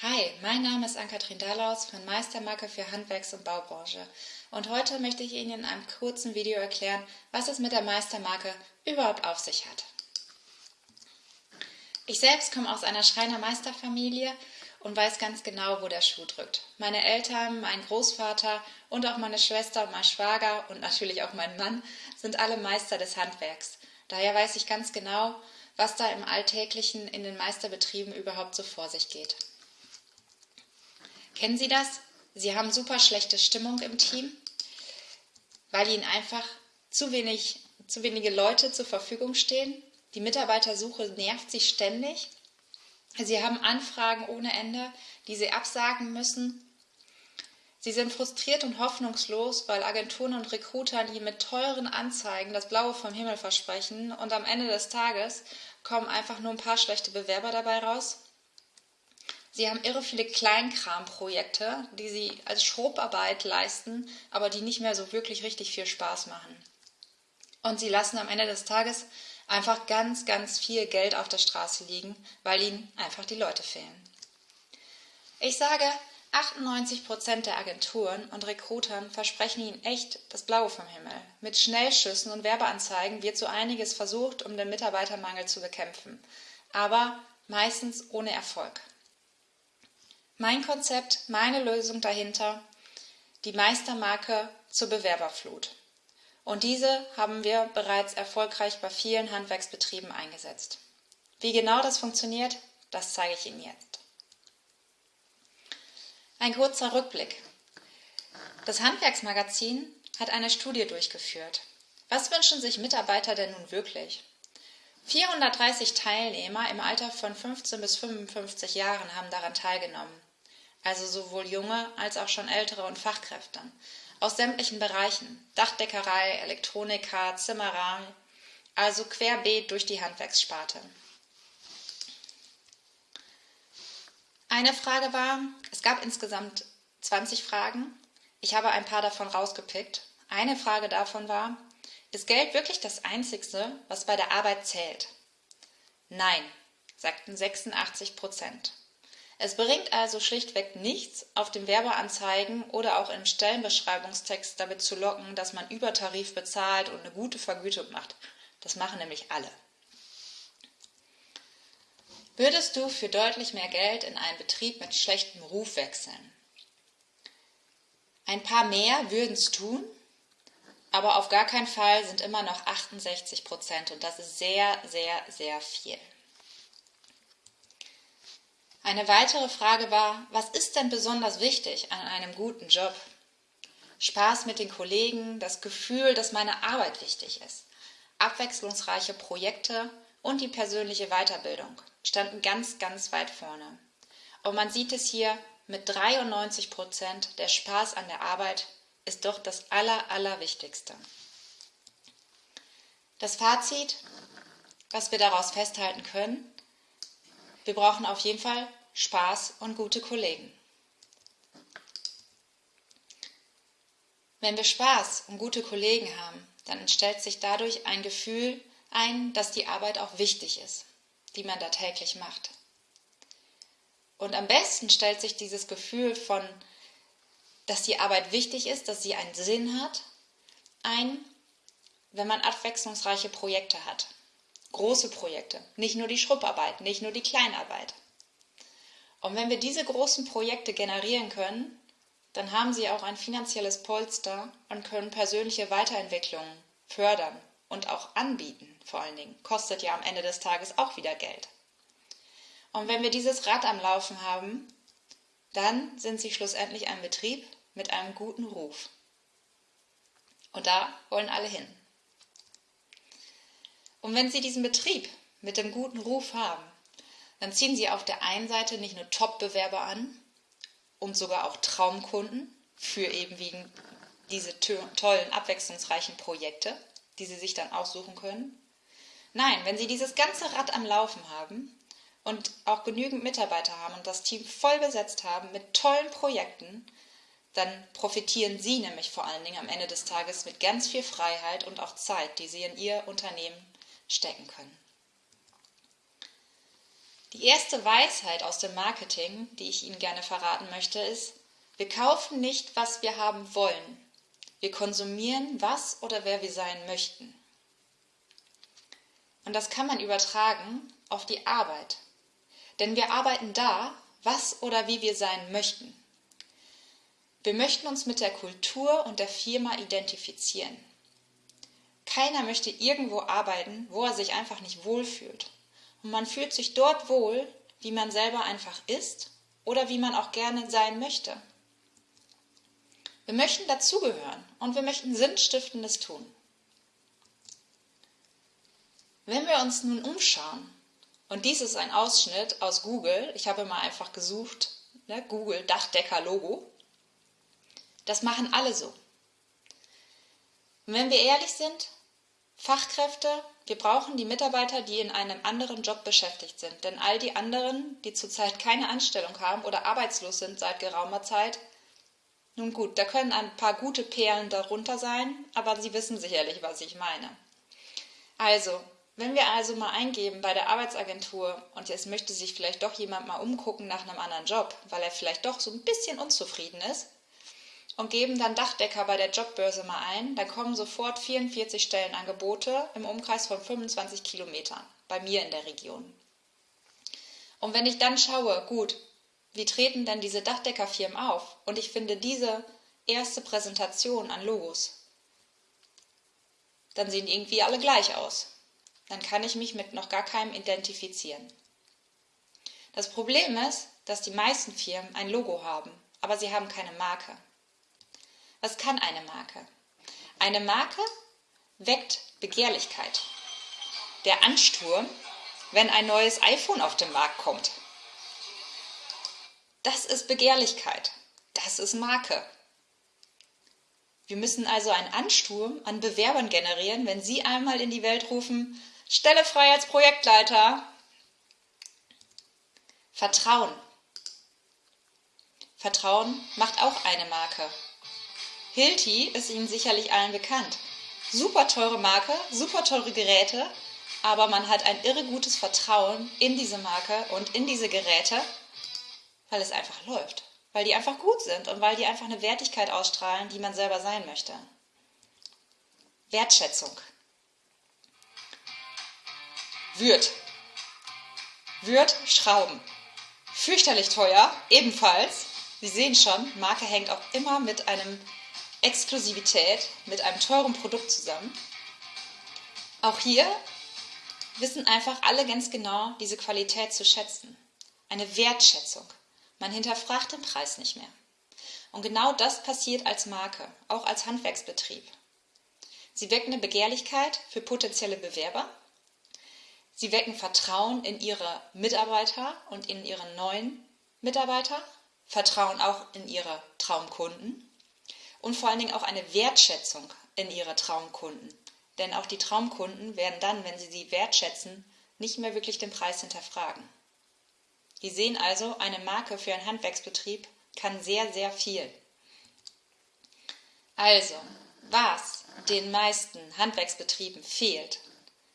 Hi, mein Name ist Ann-Kathrin Dallaus von Meistermarke für Handwerks- und Baubranche und heute möchte ich Ihnen in einem kurzen Video erklären, was es mit der Meistermarke überhaupt auf sich hat. Ich selbst komme aus einer Schreiner-Meisterfamilie und weiß ganz genau, wo der Schuh drückt. Meine Eltern, mein Großvater und auch meine Schwester und mein Schwager und natürlich auch mein Mann sind alle Meister des Handwerks. Daher weiß ich ganz genau, was da im Alltäglichen in den Meisterbetrieben überhaupt so vor sich geht. Kennen Sie das? Sie haben super schlechte Stimmung im Team, weil Ihnen einfach zu, wenig, zu wenige Leute zur Verfügung stehen. Die Mitarbeitersuche nervt Sie ständig. Sie haben Anfragen ohne Ende, die Sie absagen müssen. Sie sind frustriert und hoffnungslos, weil Agenturen und Recruitern Ihnen mit teuren Anzeigen das Blaue vom Himmel versprechen und am Ende des Tages kommen einfach nur ein paar schlechte Bewerber dabei raus. Sie haben irre viele Kleinkramprojekte, die Sie als Schrubarbeit leisten, aber die nicht mehr so wirklich richtig viel Spaß machen. Und Sie lassen am Ende des Tages einfach ganz, ganz viel Geld auf der Straße liegen, weil Ihnen einfach die Leute fehlen. Ich sage, 98 Prozent der Agenturen und Rekrutern versprechen Ihnen echt das Blaue vom Himmel. Mit Schnellschüssen und Werbeanzeigen wird so einiges versucht, um den Mitarbeitermangel zu bekämpfen, aber meistens ohne Erfolg. Mein Konzept, meine Lösung dahinter, die Meistermarke zur Bewerberflut. Und diese haben wir bereits erfolgreich bei vielen Handwerksbetrieben eingesetzt. Wie genau das funktioniert, das zeige ich Ihnen jetzt. Ein kurzer Rückblick. Das Handwerksmagazin hat eine Studie durchgeführt. Was wünschen sich Mitarbeiter denn nun wirklich? 430 Teilnehmer im Alter von 15 bis 55 Jahren haben daran teilgenommen also sowohl junge als auch schon ältere und Fachkräfte, aus sämtlichen Bereichen, Dachdeckerei, Elektroniker, Zimmerei, also querbeet durch die Handwerkssparte. Eine Frage war, es gab insgesamt 20 Fragen, ich habe ein paar davon rausgepickt. Eine Frage davon war, ist Geld wirklich das Einzigste, was bei der Arbeit zählt? Nein, sagten 86 Prozent. Es bringt also schlichtweg nichts, auf den Werbeanzeigen oder auch im Stellenbeschreibungstext damit zu locken, dass man Übertarif bezahlt und eine gute Vergütung macht. Das machen nämlich alle. Würdest du für deutlich mehr Geld in einen Betrieb mit schlechtem Ruf wechseln? Ein paar mehr würden es tun, aber auf gar keinen Fall sind immer noch 68 Prozent und das ist sehr, sehr, sehr viel. Eine weitere Frage war, was ist denn besonders wichtig an einem guten Job? Spaß mit den Kollegen, das Gefühl, dass meine Arbeit wichtig ist, abwechslungsreiche Projekte und die persönliche Weiterbildung standen ganz, ganz weit vorne. Und man sieht es hier mit 93 Prozent, der Spaß an der Arbeit ist doch das Aller, Allerwichtigste. Das Fazit, was wir daraus festhalten können, wir brauchen auf jeden Fall Spaß und gute Kollegen. Wenn wir Spaß und gute Kollegen haben, dann entstellt sich dadurch ein Gefühl ein, dass die Arbeit auch wichtig ist, die man da täglich macht. Und am besten stellt sich dieses Gefühl von, dass die Arbeit wichtig ist, dass sie einen Sinn hat, ein, wenn man abwechslungsreiche Projekte hat. Große Projekte, nicht nur die Schrubbarbeit, nicht nur die Kleinarbeit. Und wenn wir diese großen Projekte generieren können, dann haben sie auch ein finanzielles Polster und können persönliche Weiterentwicklungen fördern und auch anbieten, vor allen Dingen. Kostet ja am Ende des Tages auch wieder Geld. Und wenn wir dieses Rad am Laufen haben, dann sind sie schlussendlich ein Betrieb mit einem guten Ruf. Und da wollen alle hin. Und wenn Sie diesen Betrieb mit dem guten Ruf haben, dann ziehen sie auf der einen Seite nicht nur Top-Bewerber an und sogar auch Traumkunden für eben wegen diese tollen, abwechslungsreichen Projekte, die sie sich dann aussuchen können. Nein, wenn sie dieses ganze Rad am Laufen haben und auch genügend Mitarbeiter haben und das Team voll besetzt haben mit tollen Projekten, dann profitieren sie nämlich vor allen Dingen am Ende des Tages mit ganz viel Freiheit und auch Zeit, die sie in ihr Unternehmen stecken können. Die erste Weisheit aus dem Marketing, die ich Ihnen gerne verraten möchte, ist, wir kaufen nicht, was wir haben wollen. Wir konsumieren, was oder wer wir sein möchten. Und das kann man übertragen auf die Arbeit. Denn wir arbeiten da, was oder wie wir sein möchten. Wir möchten uns mit der Kultur und der Firma identifizieren. Keiner möchte irgendwo arbeiten, wo er sich einfach nicht wohlfühlt. Und man fühlt sich dort wohl, wie man selber einfach ist oder wie man auch gerne sein möchte. Wir möchten dazugehören und wir möchten Sinnstiftendes tun. Wenn wir uns nun umschauen, und dies ist ein Ausschnitt aus Google, ich habe mal einfach gesucht, ne, Google Dachdecker-Logo, das machen alle so. Und wenn wir ehrlich sind, Fachkräfte, wir brauchen die Mitarbeiter, die in einem anderen Job beschäftigt sind. Denn all die anderen, die zurzeit keine Anstellung haben oder arbeitslos sind seit geraumer Zeit, nun gut, da können ein paar gute Perlen darunter sein, aber Sie wissen sicherlich, was ich meine. Also, wenn wir also mal eingeben bei der Arbeitsagentur und jetzt möchte sich vielleicht doch jemand mal umgucken nach einem anderen Job, weil er vielleicht doch so ein bisschen unzufrieden ist, und geben dann Dachdecker bei der Jobbörse mal ein, dann kommen sofort 44 Stellenangebote im Umkreis von 25 Kilometern bei mir in der Region. Und wenn ich dann schaue, gut, wie treten denn diese Dachdeckerfirmen auf? Und ich finde diese erste Präsentation an Logos, dann sehen irgendwie alle gleich aus. Dann kann ich mich mit noch gar keinem identifizieren. Das Problem ist, dass die meisten Firmen ein Logo haben, aber sie haben keine Marke. Was kann eine Marke? Eine Marke weckt Begehrlichkeit. Der Ansturm, wenn ein neues iPhone auf den Markt kommt. Das ist Begehrlichkeit. Das ist Marke. Wir müssen also einen Ansturm an Bewerbern generieren, wenn Sie einmal in die Welt rufen, Stelle frei als Projektleiter. Vertrauen. Vertrauen macht auch eine Marke. Hilti ist Ihnen sicherlich allen bekannt. Super teure Marke, super teure Geräte, aber man hat ein irre gutes Vertrauen in diese Marke und in diese Geräte, weil es einfach läuft, weil die einfach gut sind und weil die einfach eine Wertigkeit ausstrahlen, die man selber sein möchte. Wertschätzung. Würd. Würd Schrauben. Fürchterlich teuer, ebenfalls. Sie sehen schon, Marke hängt auch immer mit einem Exklusivität mit einem teuren Produkt zusammen. Auch hier wissen einfach alle ganz genau diese Qualität zu schätzen. Eine Wertschätzung. Man hinterfragt den Preis nicht mehr. Und genau das passiert als Marke, auch als Handwerksbetrieb. Sie wecken eine Begehrlichkeit für potenzielle Bewerber. Sie wecken Vertrauen in ihre Mitarbeiter und in ihre neuen Mitarbeiter, Vertrauen auch in ihre Traumkunden und vor allen Dingen auch eine Wertschätzung in ihre Traumkunden. Denn auch die Traumkunden werden dann, wenn sie sie wertschätzen, nicht mehr wirklich den Preis hinterfragen. Die sehen also, eine Marke für einen Handwerksbetrieb kann sehr, sehr viel. Also, was den meisten Handwerksbetrieben fehlt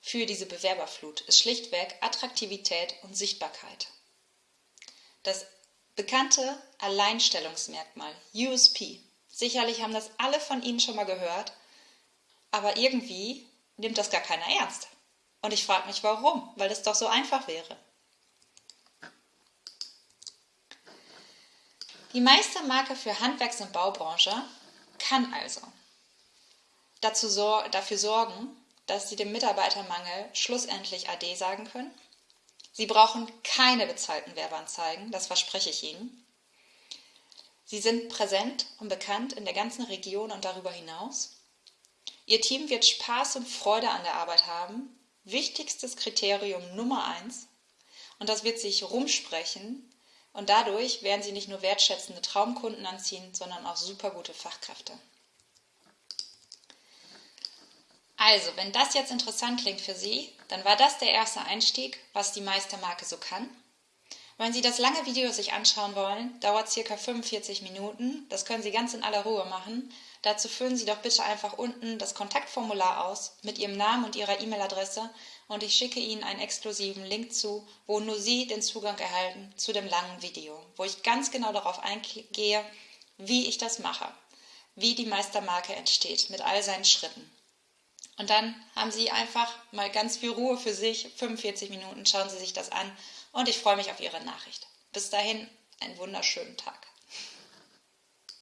für diese Bewerberflut, ist schlichtweg Attraktivität und Sichtbarkeit. Das bekannte Alleinstellungsmerkmal USP Sicherlich haben das alle von Ihnen schon mal gehört, aber irgendwie nimmt das gar keiner ernst. Und ich frage mich, warum, weil es doch so einfach wäre. Die Meistermarke für Handwerks- und Baubranche kann also dafür sorgen, dass Sie dem Mitarbeitermangel schlussendlich AD sagen können. Sie brauchen keine bezahlten Werbeanzeigen, das verspreche ich Ihnen. Sie sind präsent und bekannt in der ganzen Region und darüber hinaus. Ihr Team wird Spaß und Freude an der Arbeit haben. Wichtigstes Kriterium Nummer eins. Und das wird sich rumsprechen. Und dadurch werden Sie nicht nur wertschätzende Traumkunden anziehen, sondern auch super gute Fachkräfte. Also, wenn das jetzt interessant klingt für Sie, dann war das der erste Einstieg, was die Meistermarke so kann. Wenn Sie das lange Video sich anschauen wollen, dauert circa 45 Minuten. Das können Sie ganz in aller Ruhe machen. Dazu füllen Sie doch bitte einfach unten das Kontaktformular aus mit Ihrem Namen und Ihrer E-Mail-Adresse und ich schicke Ihnen einen exklusiven Link zu, wo nur Sie den Zugang erhalten zu dem langen Video, wo ich ganz genau darauf eingehe, wie ich das mache, wie die Meistermarke entsteht mit all seinen Schritten. Und dann haben Sie einfach mal ganz viel Ruhe für sich, 45 Minuten, schauen Sie sich das an und ich freue mich auf Ihre Nachricht. Bis dahin, einen wunderschönen Tag.